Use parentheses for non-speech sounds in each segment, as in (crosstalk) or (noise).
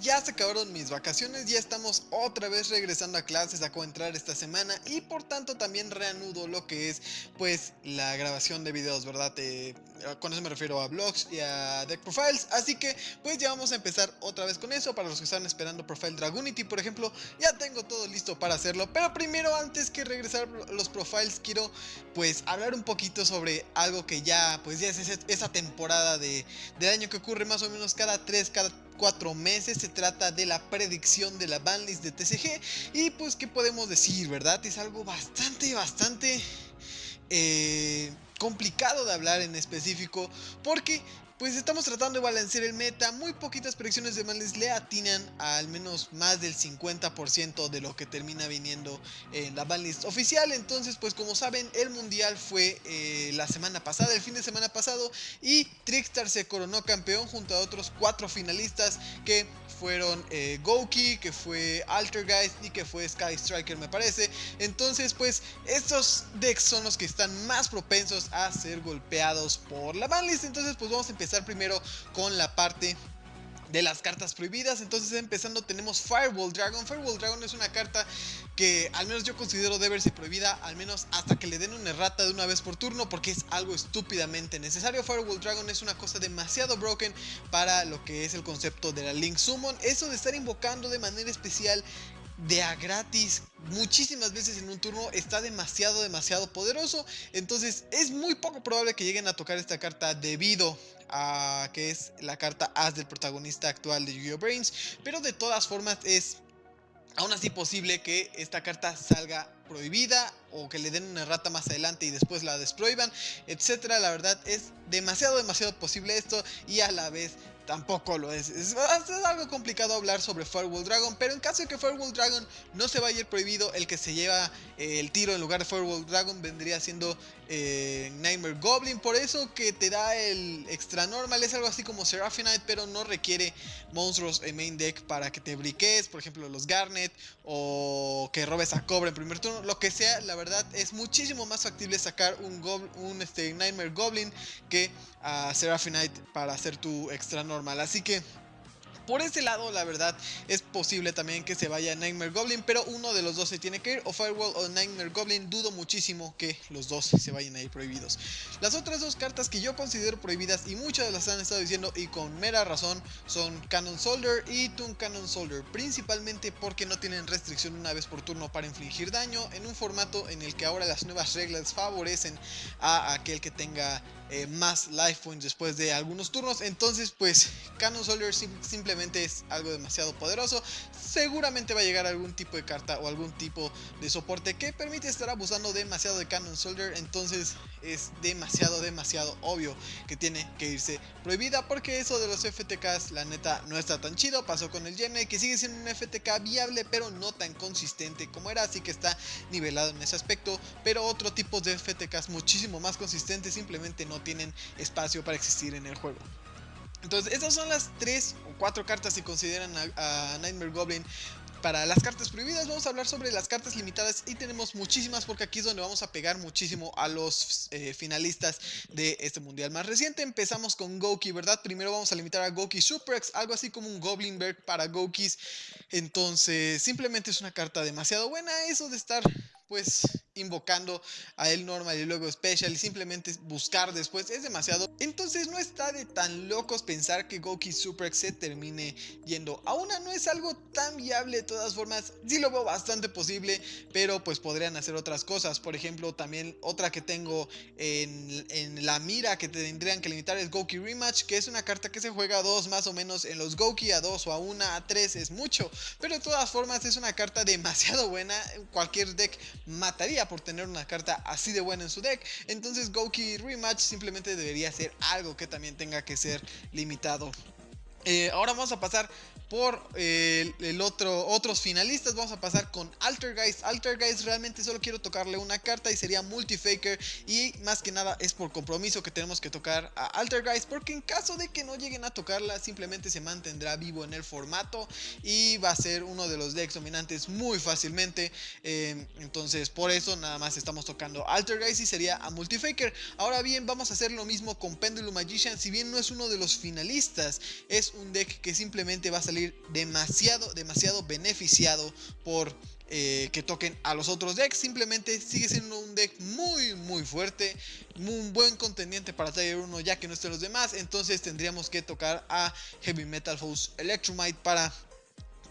ya se acabaron mis vacaciones, ya estamos otra vez regresando a clases, acabo de esta semana y por tanto también reanudo lo que es pues la grabación de videos, ¿verdad? Eh, con eso me refiero a vlogs y a deck profiles, así que pues ya vamos a empezar otra vez con eso, para los que están esperando profile Dragunity por ejemplo, ya tengo todo listo para hacerlo, pero primero antes que regresar los profiles quiero pues hablar un poquito sobre algo que ya pues ya es esa temporada de, del año que ocurre más o menos cada 3, cada cuatro meses. Se trata de la predicción de la banlist de TCG. Y pues, ¿qué podemos decir, verdad? Es algo bastante, bastante... Eh, complicado de hablar en específico porque pues estamos tratando de balancear el meta, muy poquitas predicciones de banlist le atinan a al menos más del 50% de lo que termina viniendo en la banlist oficial, entonces pues como saben el mundial fue eh, la semana pasada, el fin de semana pasado y Trickstar se coronó campeón junto a otros cuatro finalistas que fueron eh, Goki, que fue Altergeist y que fue Sky Striker me parece. Entonces pues estos decks son los que están más propensos a ser golpeados por la banlist. Entonces pues vamos a empezar primero con la parte de las cartas prohibidas. Entonces empezando tenemos Firewall Dragon. Firewall Dragon es una carta que al menos yo considero debe ser prohibida, al menos hasta que le den una errata de una vez por turno, porque es algo estúpidamente necesario. Firewall Dragon es una cosa demasiado broken para lo que es el concepto de la Link Summon. Eso de estar invocando de manera especial de a gratis muchísimas veces en un turno está demasiado demasiado poderoso entonces es muy poco probable que lleguen a tocar esta carta debido a que es la carta As del protagonista actual de Yu-Gi-Oh! Brains pero de todas formas es aún así posible que esta carta salga prohibida o que le den una rata más adelante y después la desprohíban, etcétera. La verdad es demasiado, demasiado posible esto y a la vez tampoco lo es. es. algo complicado hablar sobre Firewall Dragon, pero en caso de que Firewall Dragon no se vaya a ir prohibido, el que se lleva eh, el tiro en lugar de Firewall Dragon vendría siendo Nightmare Goblin. Por eso que te da el extra normal, es algo así como Seraphinite, pero no requiere monstruos en main deck para que te briques, por ejemplo los Garnet o que robes a Cobra en primer turno, lo que sea, la verdad es muchísimo más factible sacar un, un este, Nightmare Goblin que a Seraphinite para hacer tu extra normal. Así que por ese lado, la verdad, es posible también que se vaya Nightmare Goblin, pero uno de los dos se tiene que ir, o Firewall o Nightmare Goblin, dudo muchísimo que los dos se vayan a ir prohibidos. Las otras dos cartas que yo considero prohibidas, y muchas las han estado diciendo, y con mera razón, son Cannon Soldier y Toon Cannon Soldier, principalmente porque no tienen restricción una vez por turno para infligir daño, en un formato en el que ahora las nuevas reglas favorecen a aquel que tenga eh, más life points después de algunos turnos, entonces pues Cannon Soldier simplemente es algo demasiado poderoso. Seguramente va a llegar algún tipo de carta o algún tipo de soporte que permite estar abusando demasiado de Cannon Soldier. Entonces es demasiado, demasiado obvio que tiene que irse prohibida. Porque eso de los FTKs, la neta, no está tan chido. Pasó con el Gene, que sigue siendo un FTK viable, pero no tan consistente como era. Así que está nivelado en ese aspecto. Pero otro tipo de FTKs muchísimo más consistentes simplemente no tienen espacio para existir en el juego. Entonces, estas son las 3 o 4 cartas si consideran a, Nightmare Goblin para las cartas prohibidas vamos a hablar sobre las cartas limitadas y tenemos muchísimas porque aquí es donde vamos a pegar muchísimo a los eh, finalistas de este mundial más reciente. Empezamos con Goki, ¿verdad? Primero vamos a limitar a Goki Suprex, algo así como un Goblin Bird para Gokis. Entonces simplemente es una carta demasiado buena eso de estar pues invocando a él normal y luego special y simplemente buscar después es demasiado. Entonces no está de tan locos pensar que Goki Super se termine yendo. A una, no es algo tan viable de todas formas, sí lo veo bastante posible, pero pues podrían hacer otras cosas, por ejemplo también otra que tengo en, en la mira que tendrían que limitar es Goki Rematch, que es una carta que se juega a dos más o menos en los Goki, a dos o a una, a tres es mucho, pero de todas formas es una carta demasiado buena, cualquier deck mataría por tener una carta así de buena en su deck. Entonces Goki Rematch simplemente debería ser algo que también tenga que ser limitado. Eh, ahora vamos a pasar por eh, el otro, otros finalistas. Vamos a pasar con Altergeist. Altergeist realmente solo quiero tocarle una carta y sería Multifaker. Y más que nada es por compromiso que tenemos que tocar a Altergeist. Porque en caso de que no lleguen a tocarla, simplemente se mantendrá vivo en el formato. Y va a ser uno de los decks dominantes muy fácilmente. Eh, entonces por eso nada más estamos tocando Altergeist y sería a Multifaker. Ahora bien, vamos a hacer lo mismo con Pendulum Magician. Si bien no es uno de los finalistas, es un deck que simplemente va a salir salir demasiado, demasiado beneficiado por eh, que toquen a los otros decks. Simplemente sigue siendo un deck muy muy fuerte. Un buen contendiente para Tiger 1 ya que no estén los demás. Entonces tendríamos que tocar a Heavy Metal Force Electromite para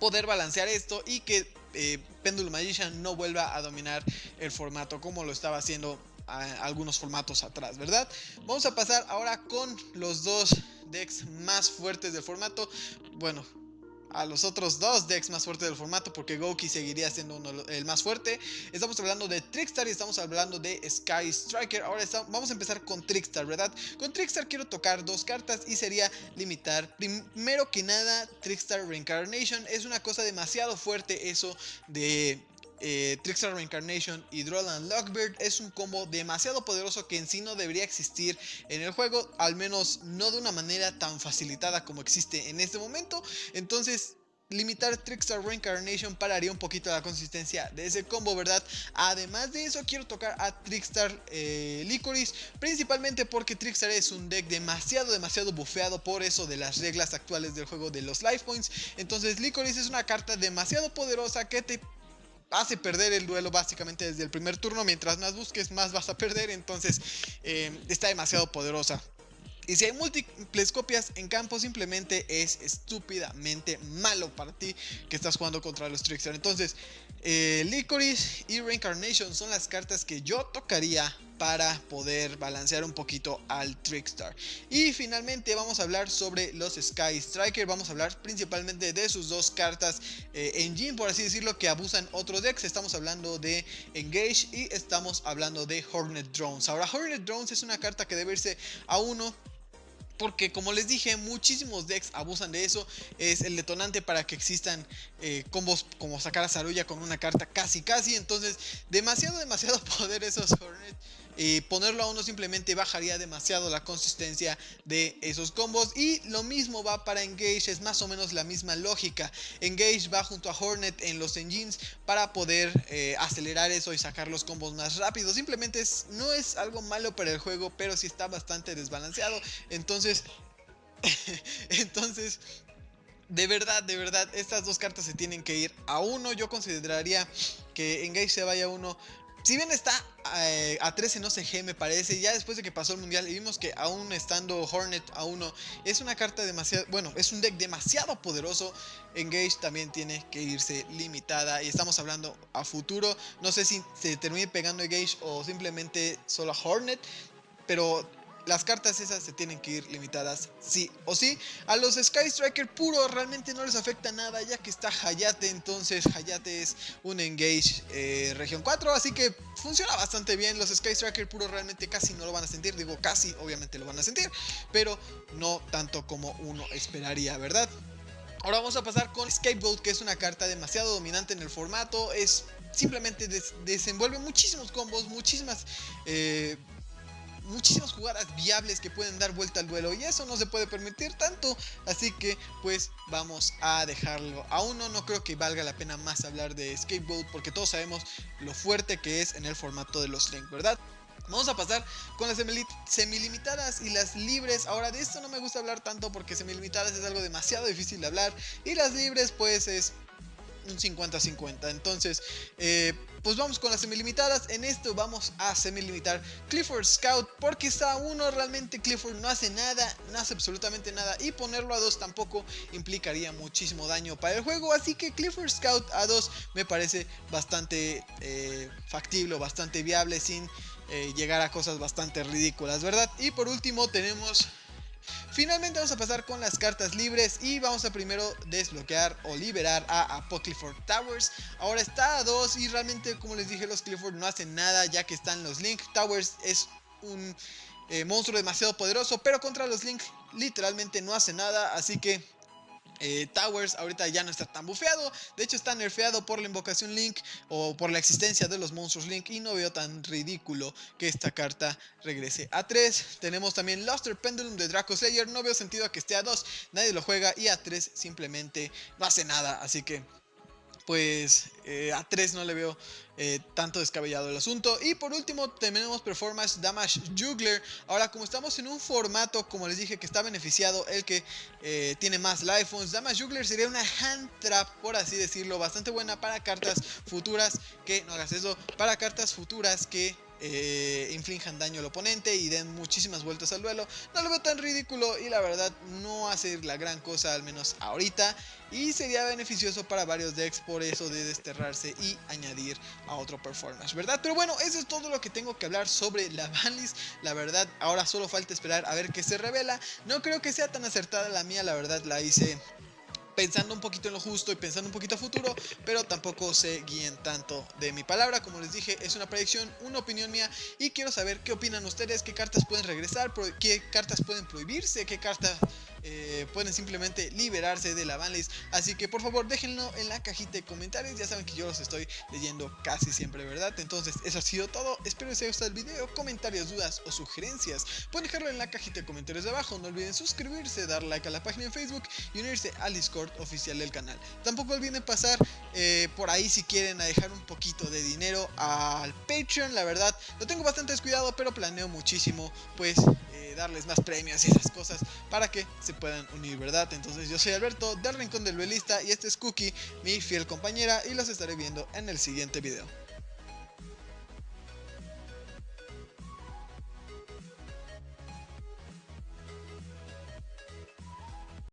poder balancear esto y que eh, Pendulum Magician no vuelva a dominar el formato como lo estaba haciendo a algunos formatos atrás, ¿verdad? Vamos a pasar ahora con los dos decks más fuertes del formato. Bueno, a los otros dos decks más fuertes del formato porque Goki seguiría siendo uno, el más fuerte. Estamos hablando de Trickstar y estamos hablando de Sky Striker. Ahora vamos a empezar con Trickstar, ¿verdad? Con Trickstar quiero tocar dos cartas y sería limitar. Primero que nada, Trickstar Reincarnation es una cosa demasiado fuerte eso de eh, Reincarnation y Droland Lockbird es un combo demasiado poderoso que en sí no debería existir en el juego, al menos no de una manera tan facilitada como existe en este momento. Entonces limitar Trickstar Reincarnation pararía un poquito la consistencia de ese combo, ¿verdad? Además de eso, quiero tocar a Trickstar eh, Licorice, principalmente porque Trickstar es un deck demasiado, demasiado bufeado por eso de las reglas actuales del juego de los Life Points. Entonces, Licorice es una carta demasiado poderosa que te hace perder el duelo básicamente desde el primer turno. Mientras más busques, más vas a perder. Entonces eh, está demasiado poderosa. Y si hay múltiples copias en campo, simplemente es estúpidamente malo para ti que estás jugando contra los Trickster. Entonces, eh, Licorice y Reincarnation son las cartas que yo tocaría para poder balancear un poquito al Trickstar. Y finalmente vamos a hablar sobre los Sky Striker, vamos a hablar principalmente de sus dos cartas eh, engine, por así decirlo, que abusan otros decks. Estamos hablando de Engage y estamos hablando de Hornet Drones. Ahora Hornet Drones es una carta que debe irse a uno porque como les dije, muchísimos decks abusan de eso. Es el detonante para que existan eh, combos como sacar a Saruya con una carta casi casi. Entonces, demasiado, demasiado (laughs) poder esos Y ponerlo a uno simplemente bajaría demasiado la consistencia de esos combos y lo mismo va para Engage, es más o menos la misma lógica. Engage va junto a Hornet en los engines para poder eh, acelerar eso y sacar los combos más rápido. Simplemente es, no es algo malo para el juego, pero sí está bastante desbalanceado. Entonces, (laughs) entonces de verdad, de verdad, estas dos cartas se tienen que ir a uno. Yo consideraría que Engage se vaya a uno si bien está eh, a 13 no CG me parece, ya después de que pasó el mundial y vimos que aún estando Hornet a 1 es una carta demasiado, bueno, es un deck demasiado poderoso, Engage también tiene que irse limitada y estamos hablando a futuro, no sé si se termine pegando Engage o simplemente solo a Hornet, pero las cartas esas se tienen que ir limitadas sí o sí. A los Sky Striker puro realmente no les afecta nada ya que está Hayate, entonces Hayate es un Engage eh, región 4, así que funciona bastante bien. Los Sky Striker puro realmente casi no lo van a sentir, digo casi, obviamente lo van a sentir, pero no tanto como uno esperaría, ¿verdad? Ahora vamos a pasar con Scapegoat, que es una carta demasiado dominante en el formato, es simplemente desenvuelve muchísimos combos, muchísimas... Eh, muchísimas jugadas viables que pueden dar vuelta al duelo y eso no se puede permitir tanto, así que pues vamos a dejarlo a uno, no creo que valga la pena más hablar de Skateboard porque todos sabemos lo fuerte que es en el formato de los Link, ¿verdad? Vamos a pasar con las semilimitadas y las libres. Ahora de esto no me gusta hablar tanto porque semilimitadas es algo demasiado difícil de hablar. Y las libres pues es un 50-50. Entonces, eh, pues vamos con las semilimitadas. En esto vamos a semilimitar Clifford Scout porque está uno realmente Clifford no hace nada, no hace absolutamente nada y ponerlo a 2 tampoco implicaría muchísimo daño para el juego. Así que Clifford Scout a 2 me parece bastante eh, factible, bastante viable sin eh, llegar a cosas bastante ridículas, ¿verdad? Y por último tenemos Finalmente vamos a pasar con las cartas libres y vamos a primero desbloquear o liberar a, Clifford Towers. Ahora está a 2 y realmente como les dije los Clifford no hacen nada ya que están los Link. Towers es un eh, monstruo demasiado poderoso pero contra los Link literalmente no hace nada así que eh, Towers ahorita ya no está tan bufeado, de hecho está nerfeado por la invocación Link o por la existencia de los monstruos Link y no veo tan ridículo que esta carta regrese a 3. Tenemos también Luster Pendulum de Draco Slayer, no veo sentido a que esté a 2, nadie lo juega y a 3 simplemente no hace nada, así que pues eh, a 3 no le veo eh, tanto descabellado el asunto. Y por último tenemos Performance Damage Juggler. Ahora como estamos en un formato, como les dije, que está beneficiado el que eh, tiene más life phones, Damage Juggler sería una hand trap, por así decirlo, bastante buena para cartas futuras que, no hagas eso, para cartas futuras que eh, inflijan daño al oponente y den muchísimas vueltas al duelo. No lo veo tan ridículo y la verdad no hace la gran cosa, al menos ahorita. Y sería beneficioso para varios decks por eso de desterrarse y añadir a otro performance, ¿verdad? Pero bueno, eso es todo lo que tengo que hablar sobre la banlist. La verdad, ahora solo falta esperar a ver qué se revela. No creo que sea tan acertada la mía, la verdad la hice pensando un poquito en lo justo y pensando un poquito a futuro, pero tampoco se guíen tanto de mi palabra. Como les dije, es una predicción, una opinión mía y quiero saber qué opinan ustedes, qué cartas pueden regresar, qué cartas pueden prohibirse, qué cartas eh, pueden simplemente liberarse de la banlist. Así que por favor déjenlo en la cajita de comentarios. Ya saben que yo los estoy leyendo casi siempre, ¿verdad? Entonces eso ha sido todo. Espero que les haya gustado el video. Comentarios, dudas o sugerencias. Pueden dejarlo en la cajita de comentarios de abajo. No olviden suscribirse, dar like a la página en Facebook y unirse al Discord oficial del canal. Tampoco olviden pasar eh, por ahí si quieren a dejar un poquito de dinero al Patreon. La verdad, lo tengo bastante descuidado, pero planeo muchísimo pues eh, darles más premios y esas cosas para que se puedan unir, ¿verdad? Entonces yo soy Alberto del Rincón del Duelista y este es Cookie, mi fiel compañera y los estaré viendo en el siguiente video.